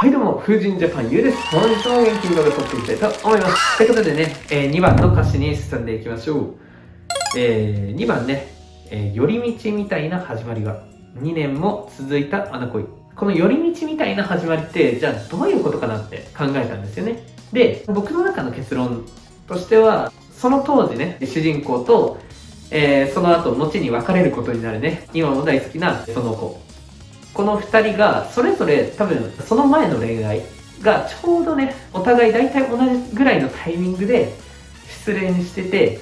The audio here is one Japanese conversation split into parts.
はいどうも、風神ジャパンゆうです。本日も元気に動画撮っていきたいと思います。ということでね、えー、2番の歌詞に進んでいきましょう。えー、2番ね、えー、寄り道みたいな始まりが、2年も続いた穴恋。この寄り道みたいな始まりって、じゃあどういうことかなって考えたんですよね。で、僕の中の結論としては、その当時ね、主人公と、えー、その後、後に別れることになるね、今も大好きなその子。この2人がそれぞれ多分その前の恋愛がちょうどねお互い大体同じぐらいのタイミングで失恋してて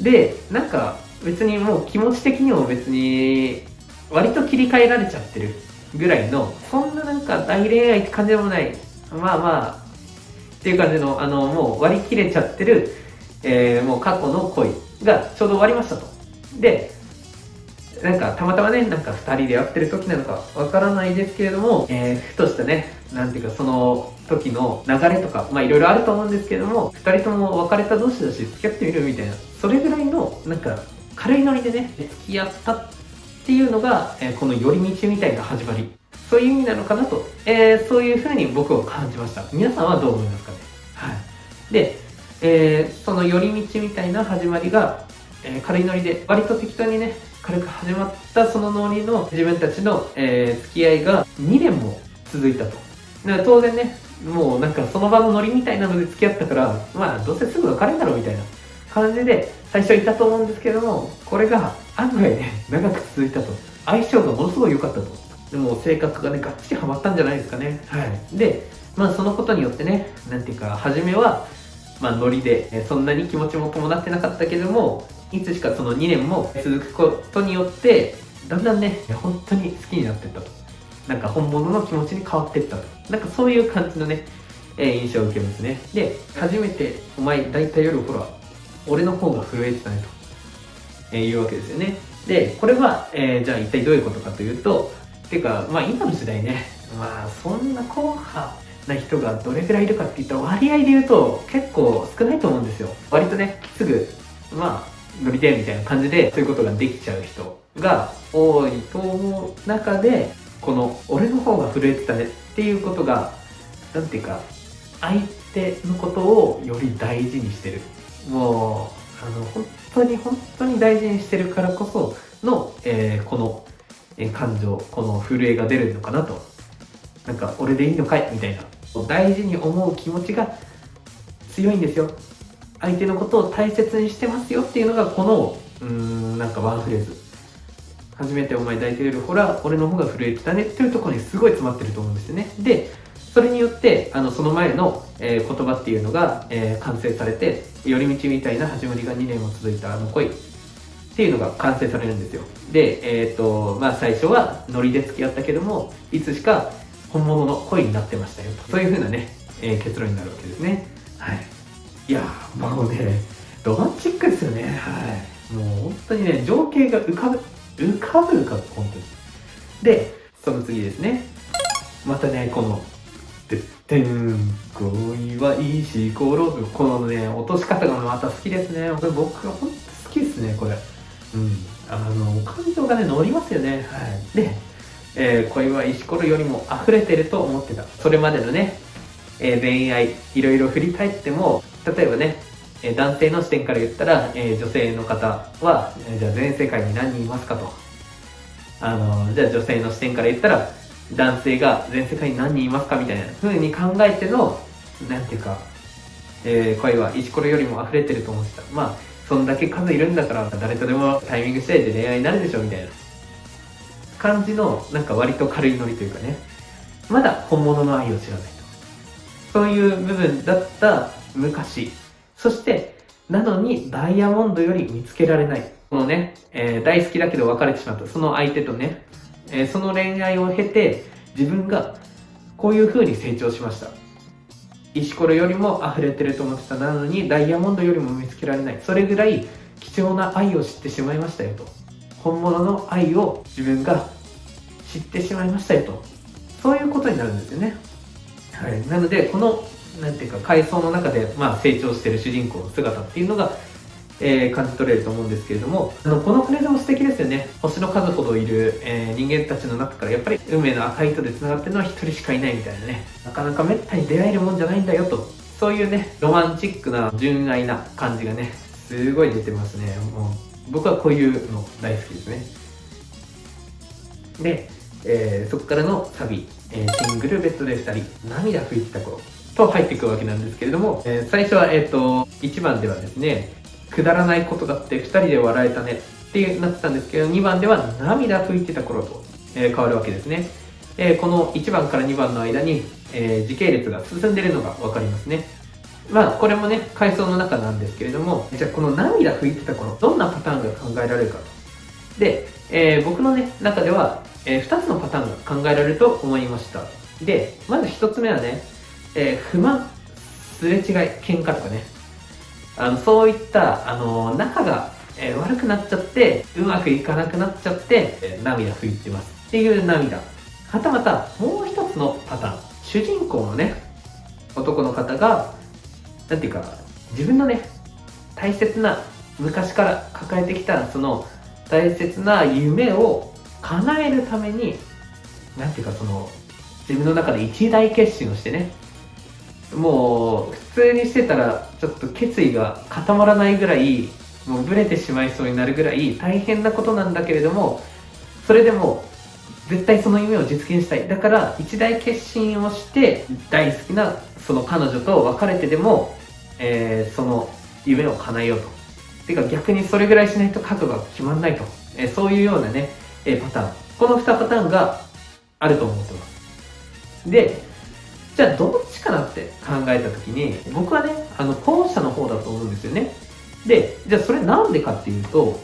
でなんか別にもう気持ち的にも別に割と切り替えられちゃってるぐらいのそんななんか大恋愛って感じでもない。まあまあっていう感じのあのもう割り切れちゃってる、えー、もう過去の恋がちょうど終わりましたと。でなんかたまたまね、なんか2人で会ってる時なのかわからないですけれども、えー、ふとしたね、なんていうかその時の流れとか、まあいろいろあると思うんですけれども、2人とも別れた同士だし付き合ってみるみたいな、それぐらいのなんか軽いノリでね、付き合ったっていうのが、えー、この寄り道みたいな始まり。そういう意味なのかなと、えー、そういうふうに僕は感じました。皆さんはどう思いますかね？はい。で、えー、その寄り道みたいな始まりが、えー、軽いノリで、割と適当にね、軽く始まったそのノリの自分たちの、えー、付き合いが2年も続いたと。だから当然ね、もうなんかその場のノリみたいなので付き合ったから、まあどうせすぐ別れんだろうみたいな感じで最初いたと思うんですけども、これが案外ね、長く続いたと。相性がものすごい良かったと。でも性格がね、がっちりハマったんじゃないですかね。はい。で、まあそのことによってね、なんていうか、初めは、まあノリで、そんなに気持ちも伴ってなかったけども、いつしかその2年も続くことによってだんだんね本当に好きになってったと。なんか本物の気持ちに変わってったと。なんかそういう感じのね、えー、印象を受けますね。で初めてお前大体夜ほら俺の方が震えてたねと、えー、いうわけですよね。でこれは、えー、じゃあ一体どういうことかというとていうかまあ今の時代ねまあそんな硬派な人がどれぐらいいるかって言ったら割合で言うと結構少ないと思うんですよ。割とねすぐまあ乗りてみたいな感じでそういうことができちゃう人が多いと思う中でこの俺の方が震えてたねっていうことが何ていうか相手のことをより大事にしてる。もうあの本当に本当に大事にしてるからこその、えー、この、えー、感情この震えが出るのかなと。なんか俺でいいのかいみたいな。大事に思う気持ちが強いんですよ。相手のことを大切にしてますよっていうのがこのうーんなんかワンフレーズ。初めてお前抱いてるよほら俺の方が震えてたねっていうところにすごい詰まってると思うんですよね。でそれによってあのその前の、えー、言葉っていうのが、えー、完成されて寄り道みたいな始まりが2年も続いたあの恋。っていうのが完成されるんですよ。でえっ、ー、とまあ最初はノリで付き合ったけどもいつしか本物の恋になってましたよと。そういう風なね、え結論になるわけですね。はい。いやもうねロマンチックですよね。はい。もう本当にね情景が浮かぶ浮かぶ浮かぶ本当に。でその次ですね。またねこの「てってん恋は石ころ」このね落とし方がまた好きですね。これ僕は本当好きですねこれ。うん。あの感情がね乗りますよね。はい。で、えー、恋は石ころよりも溢れてると思ってた。それまでのね、えー、恋愛いろいろ振り返っても例えばね、え男性の視点から言ったら、え女性の方は、えじゃあ全世界に何人いますかと。あの、じゃあ女性の視点から言ったら、男性が全世界に何人いますかみたいな風に考えての、なんていうか、えー、声は石ころよりも溢れてると思ってた。まあ、そんだけ数いるんだから誰とでもタイミング次第で恋愛になるでしょみたいな感じの、なんか割と軽いノリというかね、まだ本物の愛を知らないと。そういう部分だった昔。そして、なのにダイヤモンドより見つけられない。このね、えー、大好きだけど別れてしまった。その相手とね、えー、その恋愛を経て、自分がこういう風に成長しました。石ころよりも溢れてると思ってた。なのにダイヤモンドよりも見つけられない。それぐらい貴重な愛を知ってしまいましたよと。本物の愛を自分が知ってしまいましたよと。そういうことになるんですよね。はい。なので、このなんていうか階層の中で、まあ、成長してる主人公の姿っていうのが、えー、感じ取れると思うんですけれども、あの、このフレーズも素敵ですよね。星の数ほどいる、えー、人間たちの中からやっぱり運命の赤い糸で繋がってるのは一人しかいないみたいなね。なかなかめったに出会えるもんじゃないんだよと。そういうね、ロマンチックな純愛な感じがね、すごい出てますね。もう、僕はこういうの大好きですね。で、えー、そこからのサビ、え、シングルベッドで2人、涙拭いてた頃と入っていくわけなんですけれども、えー、最初は、えっ、と、1番ではですね、くだらないことがあって2人で笑えたねってなってたんですけど、2番では涙拭いてた頃と、え変わるわけですね。えこの1番から2番の間に、え時系列が進んでるのが分かりますね。まあ、これもね、回想の中なんですけれども、じゃあこの涙拭いてた頃、どんなパターンが考えられるかと。で、えー、僕のね、中では、えー、2つのパターンが考えられると思いました。で、まず1つ目はね、えー、不満、すれ違い、喧嘩とかね、あのそういった、あの仲が、えー、悪くなっちゃって、うまくいかなくなっちゃって、えー、涙拭いてますっていう涙。はたまた、もう一つのパターン。主人公のね、男の方が、なんていうか、自分のね、大切な、昔から抱えてきた、その、大切な夢を叶えるために、なんていうかその、自分の中で一大決心をしてね、もう普通にしてたらちょっと決意が固まらないぐらい、もうブレてしまいそうになるぐらい大変なことなんだけれども、それでも絶対その夢を実現したい。だから一大決心をして大好きなその彼女と別れてでも、えー、その夢を叶えようと。てか逆にそれぐらいしないと覚悟が決まんないと。えー、そういうようなね、えー、パターン。この2パターンがあると思ってます。で、じゃあどっちかなって考えた時に、僕はね、あの、後者の方だと思うんですよね。で、じゃあそれなんでかっていうと、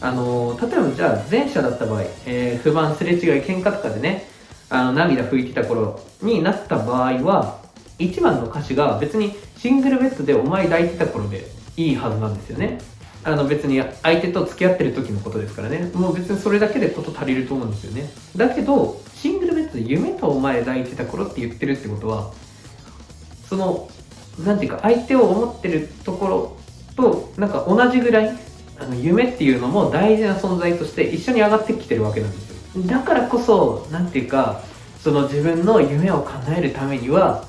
あの、例えばじゃあ前者だった場合、えー、不満、すれ違い、喧嘩とかでね、あの、涙拭いてた頃になった場合は、1番の歌詞が別にシングルベッドでお前抱いてた頃でいいはずなんですよね。あの別に相手と付き合ってる時のことですからね。もう別にそれだけでこと足りると思うんですよね。だけど、シングルベッドで夢とお前抱いてた頃って言ってるってことは、その、なんていうか相手を思ってるところと、なんか同じぐらい、あの夢っていうのも大事な存在として一緒に上がってきてるわけなんですよ。だからこそ、なんていうか、その自分の夢を叶えるためには、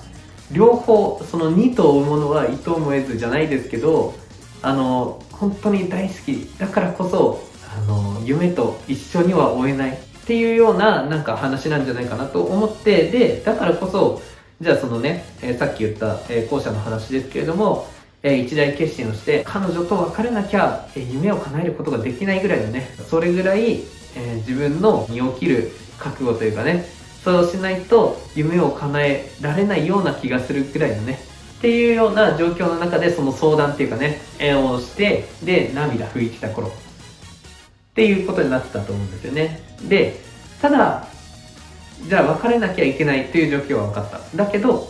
両方、その2と追うものは糸をも得ずじゃないですけど、あの、本当に大好きだからこそ、あの、夢と一緒には追えないっていうようななんか話なんじゃないかなと思って、で、だからこそ、じゃあそのね、えー、さっき言った、えー、後者の話ですけれども、えー、一大決心をして、彼女と別れなきゃ、え夢を叶えることができないぐらいのね、それぐらい、え自分の身を切る覚悟というかね、そうしないと夢を叶えられないような気がするぐらいのね、っていうような状況の中でその相談っていうかね、をして、で、涙拭いてた頃っていうことになってたと思うんですよね。で、ただ、じゃあ別れなきゃいけないっていう状況は分かった。だけど、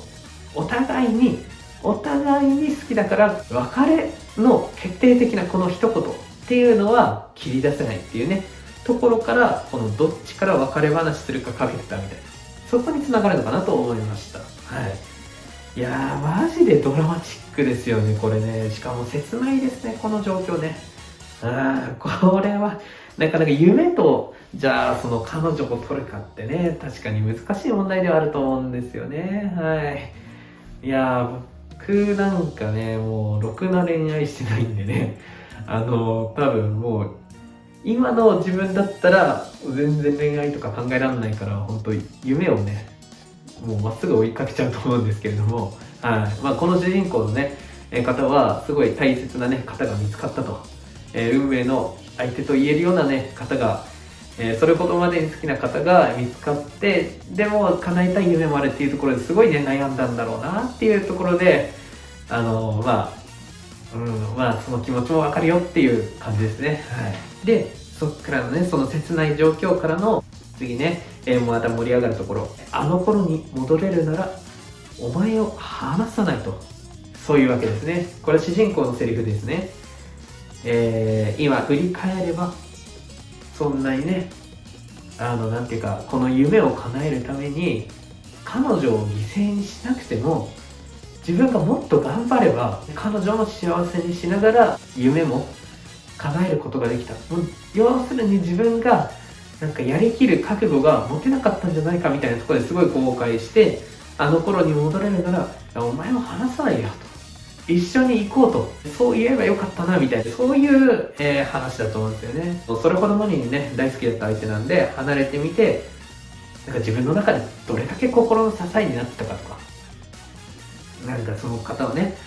お互いに、お互いに好きだから別れの決定的なこの一言っていうのは切り出せないっていうね、ところから、このどっちから別れ話するかかけてたみたいな。そこにつながるのかなと思いました。はい。いやー、マジでドラマチックですよね、これね。しかも切ないですね、この状況ね。あこれは、なかなか夢と、じゃあ、その彼女を取るかってね、確かに難しい問題ではあると思うんですよね。はい。いや、僕なんかね、もう、ろくな恋愛してないんでね、あの、多分もう、今の自分だったら、全然恋愛とか考えられないから、本当夢をね、もうまっすぐ追いかけちゃうと思うんですけれども、はいまあ、この主人公のね、方はすごい大切なね、方が見つかったと。えー、運命の相手と言えるようなね、方が、えー、それほどまでに好きな方が見つかって、でも叶えたい夢もあるっていうところですごいね、悩んだんだろうなっていうところで、あのー、まあ、うん、まあ、その気持ちもわかるよっていう感じですね。はい。で、そっからのね、その切ない状況からの次ね、えー、また盛り上がるところ。あの頃に戻れるなら、お前を離さないと。そういうわけですね。これは主人公のセリフですね。えー、今振り返れば、そんなにね、あの、なんていうか、この夢を叶えるために、彼女を犠牲にしなくても、自分がもっと頑張れば彼女も幸せにしながら夢も叶えることができた。もう要するに自分がなんかやりきる覚悟が持てなかったんじゃないかみたいなところですごい後悔してあの頃に戻れるならお前も話さないよと。一緒に行こうと。そう言えばよかったなみたいな。そういう、えー、話だと思うんですよね。それほどもにね大好きだった相手なんで離れてみてなんか自分の中でどれだけ心の支えになってたかとか。なんかその方はね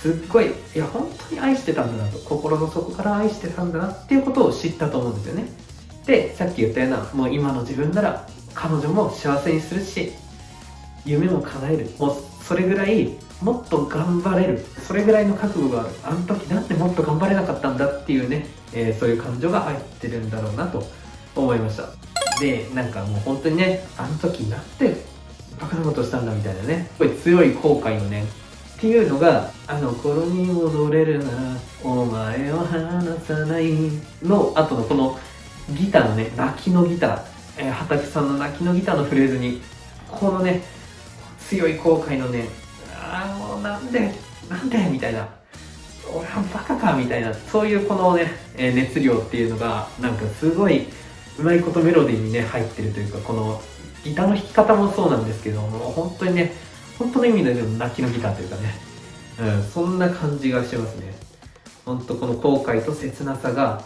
すっごいいや本当に愛してたんだなと。心の底から愛してたんだなっていうことを知ったと思うんですよね。でさっき言ったようなもう今の自分なら彼女も幸せにするし夢も叶える。もうそれぐらいもっと頑張れる。それぐらいの覚悟があるあの時なんでもっと頑張れなかったんだっていうね、えー、そういう感情が入ってるんだろうなと思いました。でなんかもう本当にねあの時なんてバカなことしたんだみたいなねすごい強い後悔のねっていうのが「あの頃に戻れるならお前を離さない」の。後のこのギターのね泣きのギター、えー、畑さんの泣きのギターのフレーズにこのね強い後悔のねなんでなんでみたいな。俺はバカかみたいなそういうこのね、熱量っていうのがなんかすごいうまいことメロディーにね入ってるというかこのギターの弾き方もそうなんですけども本当にね本当の意味で泣きのギターというかね、うん、そんな感じがしますね。本当この後悔と切なさが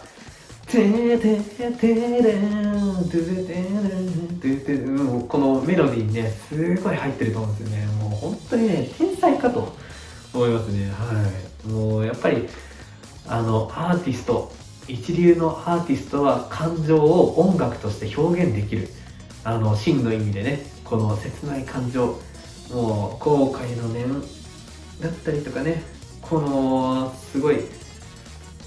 てーてーてーれんてーてーてーてーもうこのメロディーにねすごい入ってると思うんですよねもう本当にね天才かと思いますね。はい。もうやっぱりあのアーティスト一流のアーティストは感情を音楽として表現できる。あの真の意味でねこの切ない感情。もう後悔の念だったりとかね。このすごい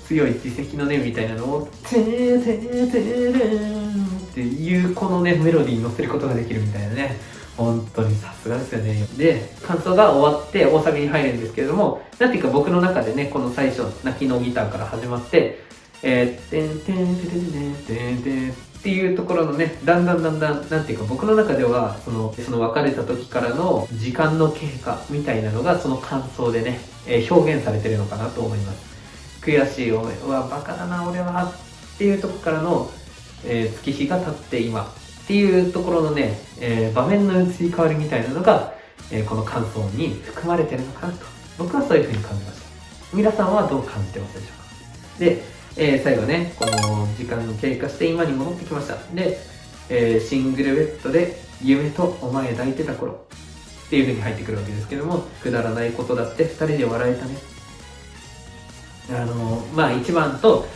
強い自責の念みたいなのを「てーてーてーれん」っていうこのねメロディーに乗せることができるみたいなね。本当にさすがですよねで感想が終わって大サビに入るんですけれどもなんていうか僕の中でねこの最初泣きのギターから始まってえー、てんてんてんてんてんてんっていうところのね、だんだんだんだん、なんていうか僕の中では、その、その別れた時からの時間の経過みたいなのが、その感想でね、えー、表現されてるのかなと思います。悔しい思い、はバカだな、俺は、っていうとこからの、えー、月日が経って今、っていうところのね、えー、場面の移り変わりみたいなのが、えこの感想に含まれてるのかなと、僕はそういうふうに感じました。皆さんはどう感じてますでしょうかで、えー、最後ね、この時間経過して今に戻ってきました。で、えー、シングルベッドで夢とお前抱いてた頃っていう風に入ってくるわけですけども、くだらないことだって2人で笑えたね。あのまあ1番と、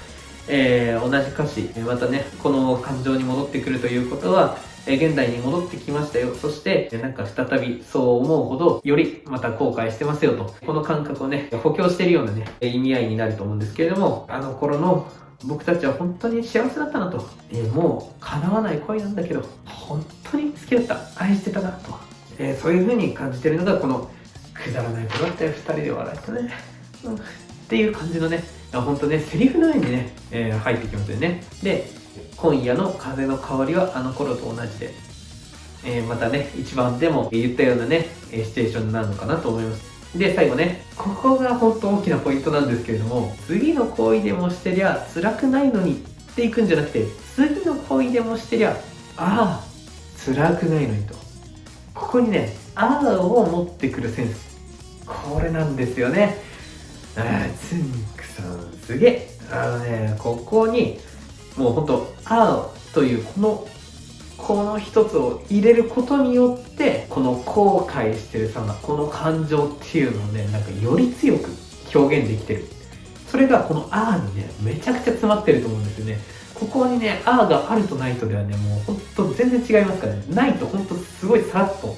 えー、同じ歌詞、またね、この感情に戻ってくるということは、え現代に戻ってきましたよ。そして、なんか再びそう思うほど、よりまた後悔してますよと。この感覚をね、補強してるようなね、意味合いになると思うんですけれども、あの頃の僕たちは本当に幸せだったなと。えー、もう叶わない恋なんだけど、本当に好きだった。愛してたなと。えー、そういう風に感じてるのが、この、くだらないことだったよ、二人で笑ったね。うん、っていう感じのね、本当ね、セリフのようにね、えー、入ってきますよね。で、今夜の風の香りはあの頃と同じで、えー、またね、一番でも言ったようなね、シチュエーションになるのかなと思います。で、最後ね、ここが本当大きなポイントなんですけれども、次の行為でもしてりゃ辛くないのにっていくんじゃなくて、次の行為でもしてりゃ、ああ、辛くないのにと。ここにね、ああを持ってくるセンス。これなんですよね。ああ、つんくさん、すげえ。あのね、ここに、もうほんと「あ」というこのこの一つを入れることによってこの後悔してる様この感情っていうのをねなんかより強く表現できてる。それがこの「あ」にねめちゃくちゃ詰まってると思うんですよね。ここにね「あ」があるとないとではねもうほんと全然違いますからね。ないとほんとすごいさらっと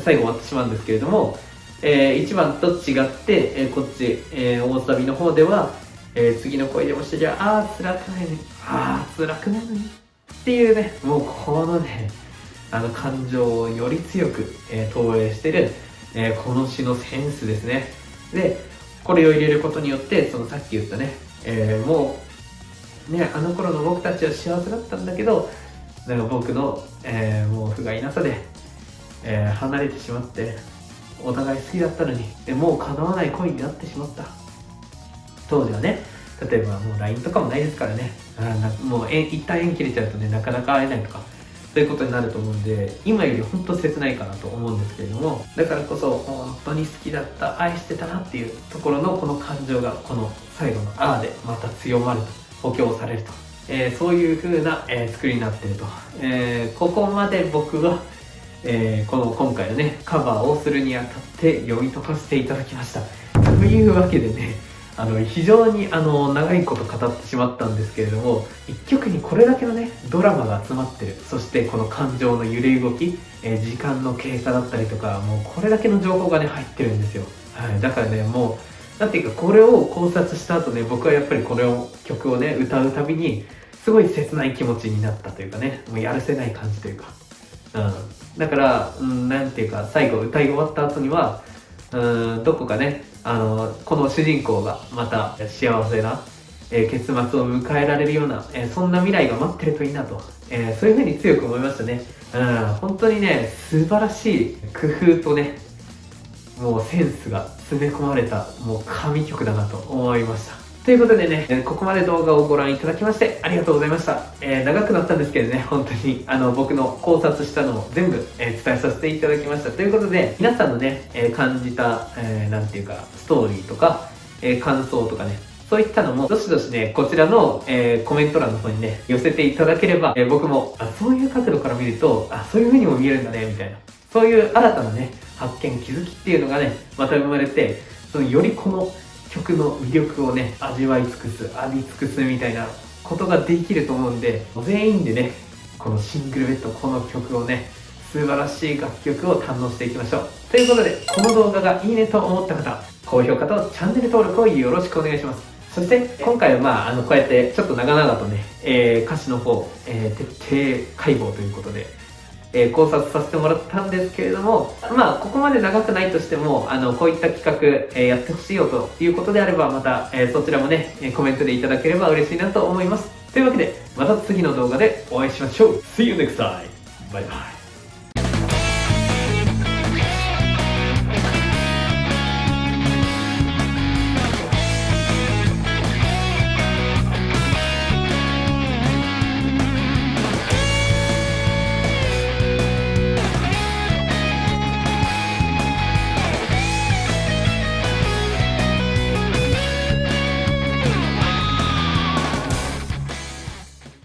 最後終わってしまうんですけれども、えー、1番と違って、えー、こっち、えー、大サビの方ではえー、次の恋でもしてじゃあ、あー、辛くないのに、あー、辛くないのに。っていうね、もうこのね、あの感情をより強く、えー、投影してる、えー、この詩のセンスですね。で、これを入れることによって、そのさっき言ったね、えー、もう、ね、あの頃の僕たちは幸せだったんだけど、なんか僕の、えー、もう不甲斐なさで、えー、離れてしまって、お互い好きだったのにでもう叶わない恋になってしまった。当時はね例えばもう LINE とかもないですからね。あもう一旦縁切れちゃうとねなかなか会えないとかそういうことになると思うんで今より本当切ないかなと思うんですけれどもだからこそ本当に好きだった愛してたなっていうところのこの感情がこの最後の「あ」でまた強まると補強されると、えー、そういう風な、えー、作りになってると、えー、ここまで僕はえー、この今回のねカバーをするにあたって読み解かせていただきました。というわけでねあの非常にあの長いこと語ってしまったんですけれども一曲にこれだけのねドラマが集まってる。そしてこの感情の揺れ動き、えー、時間の経過だったりとかもうこれだけの情報がね入ってるんですよ、はい、だからねもう何ていうかこれを考察した後ね僕はやっぱりこれを曲をね歌うたびにすごい切ない気持ちになったというかねもうやるせない感じというか。うん。だから何、うん、ていうか最後歌い終わった後にはうんどこかねあのこの主人公がまた幸せな、えー、結末を迎えられるような、えー、そんな未来が待ってるといいなと、えー、そういうふうに強く思いましたね。うん本当にね素晴らしい工夫とねもうセンスが詰め込まれたもう神曲だなと思いました。ということでね、ここまで動画をご覧いただきましてありがとうございました。えー、長くなったんですけどね、本当にあの僕の考察したのを全部、えー、伝えさせていただきました。ということで、皆さんのね、えー、感じた、えー、ていうか、ストーリーとか、え感想とかね、そういったのも、どしどしね、こちらの、えコメント欄の方にね、寄せていただければ、え僕も、あ、そういう角度から見ると、あ、そういう風にも見えるんだね、みたいな。そういう新たなね、発見、気づきっていうのがね、また生まれて、そのよりこの曲の魅力をね味わい尽くす浴び尽くすみたいなことができると思うんで全員でねこのシングルベッドこの曲をね素晴らしい楽曲を堪能していきましょう。ということでこの動画がいいねと思った方高評価とチャンネル登録をよろしくお願いします。そして今回はまああのこうやってちょっと長々とね、えー、歌詞の方、えー、徹底解剖ということでえー、考察させてもらったんですけれども、まあ、ここまで長くないとしても、あの、こういった企画、えー、やってほしいよということであれば、また、えー、そちらもね、コメントでいただければ嬉しいなと思います。というわけで、また次の動画でお会いしましょう !See you next time! バイバイ